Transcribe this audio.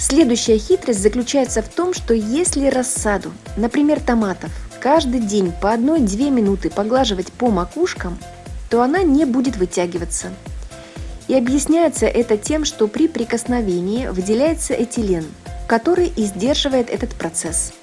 Следующая хитрость заключается в том, что если рассаду, например, томатов, каждый день по 1-2 минуты поглаживать по макушкам, то она не будет вытягиваться. И объясняется это тем, что при прикосновении выделяется этилен, который и сдерживает этот процесс.